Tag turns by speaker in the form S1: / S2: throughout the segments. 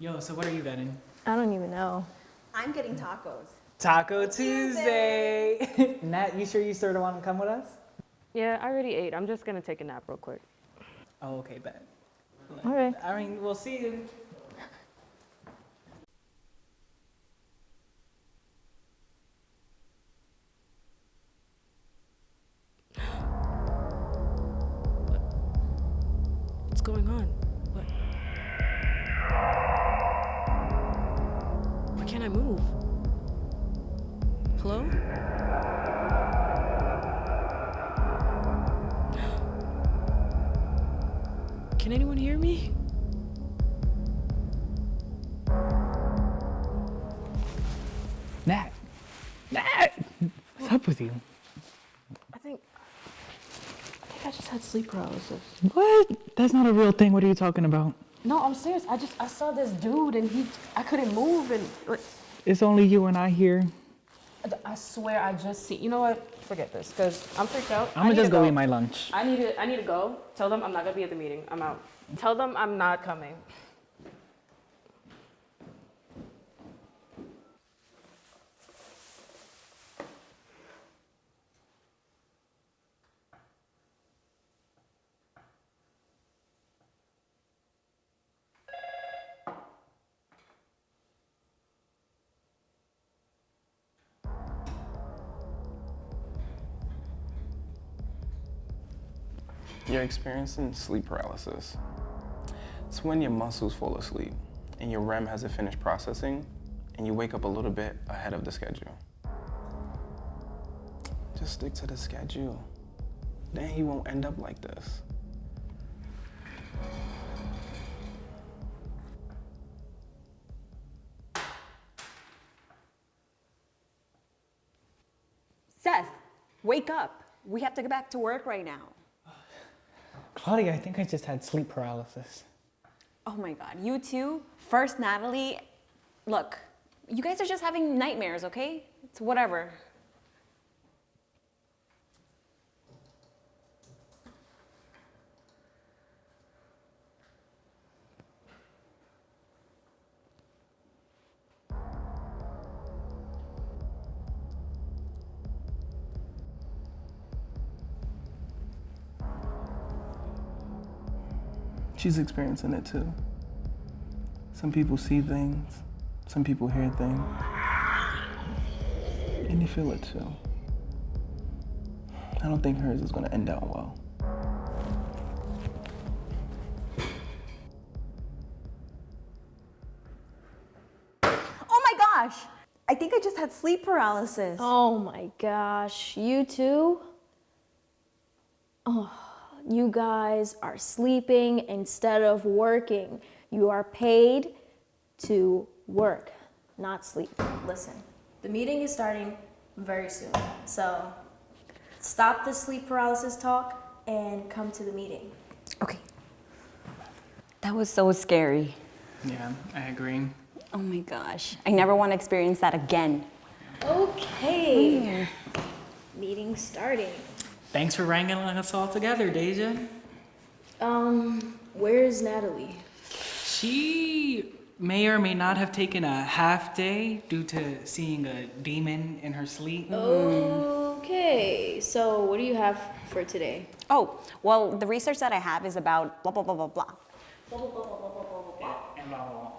S1: Yo, so what are you getting?
S2: I don't even know.
S3: I'm getting tacos.
S1: Taco Tuesday. Nat, you sure you sort of want to come with us?
S4: Yeah, I already ate. I'm just gonna take a nap real quick.
S1: Oh, okay, bet.
S2: All right.
S1: I mean, we'll see you.
S4: What's going on? What? Why can't I move? Hello? Can anyone hear me?
S1: Nat. Nat! What's up with you?
S4: I think. I think I just had sleep paralysis.
S1: What? That's not a real thing. What are you talking about?
S4: No, I'm serious. I just I saw this dude and he I couldn't move and like,
S1: It's only you and I here.
S4: I swear I just see. You know what? Forget this because I'm freaked out.
S1: I'm gonna just
S4: to
S1: go eat my lunch.
S4: I need to I need to go. Tell them I'm not gonna be at the meeting. I'm out. Tell them I'm not coming.
S5: You're experiencing sleep paralysis. It's when your muscles fall asleep and your REM hasn't finished processing and you wake up a little bit ahead of the schedule. Just stick to the schedule. Then you won't end up like this.
S3: Seth, wake up. We have to get back to work right now.
S1: Claudia, I think I just had sleep paralysis.
S3: Oh my God, you too? First, Natalie. Look, you guys are just having nightmares, okay? It's whatever.
S5: She's experiencing it too. Some people see things, some people hear things, and you feel it too. I don't think hers is gonna end out well.
S3: Oh my gosh! I think I just had sleep paralysis.
S2: Oh my gosh, you too? Oh, you guys are sleeping instead of working. You are paid to work, not sleep. Listen, the meeting is starting very soon. So stop the sleep paralysis talk and come to the meeting.
S3: Okay. That was so scary.
S1: Yeah, I agree.
S3: Oh my gosh. I never want to experience that again.
S2: Okay. Meeting starting.
S1: Thanks for wrangling us all together, Deja.
S2: Um, where's Natalie?
S1: She may or may not have taken a half day due to seeing a demon in her sleep.
S2: Okay, so what do you have for today?
S3: Oh, well, the research that I have is about blah, blah, blah, blah, blah.
S1: And blah, blah, blah.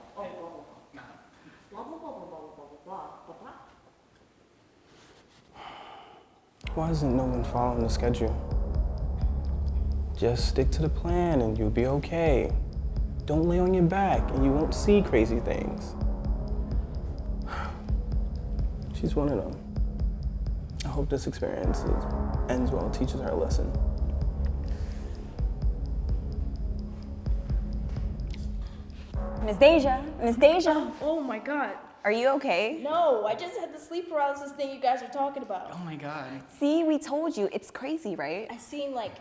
S5: Why isn't no one following the schedule? Just stick to the plan and you'll be okay. Don't lay on your back and you won't see crazy things. She's one of them. I hope this experience is- ends well, teaches her a lesson.
S3: Miss Deja, Miss Deja, Oh,
S2: oh my god.
S3: Are you okay?
S2: No, I just had the sleep paralysis thing you guys are talking about.
S1: Oh my god.
S3: See, we told you, it's crazy, right?
S2: I seen like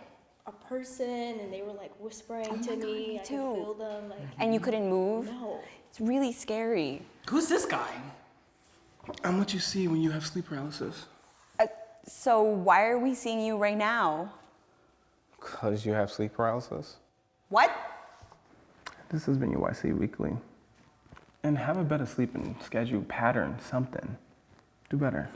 S2: a person and they were like whispering
S3: Oh
S2: to
S3: my God,
S2: me.
S3: me
S2: I
S3: too.
S2: could feel them like
S3: And you couldn't move?
S2: no.
S3: It's really scary.
S1: Who's this guy?
S5: I'm what you see when you have sleep paralysis.
S3: Uh, so why are we seeing you right now?
S5: Because you have sleep paralysis?
S3: What?
S5: This has been your YC Weekly. And have a better sleeping schedule, pattern, something. Do better.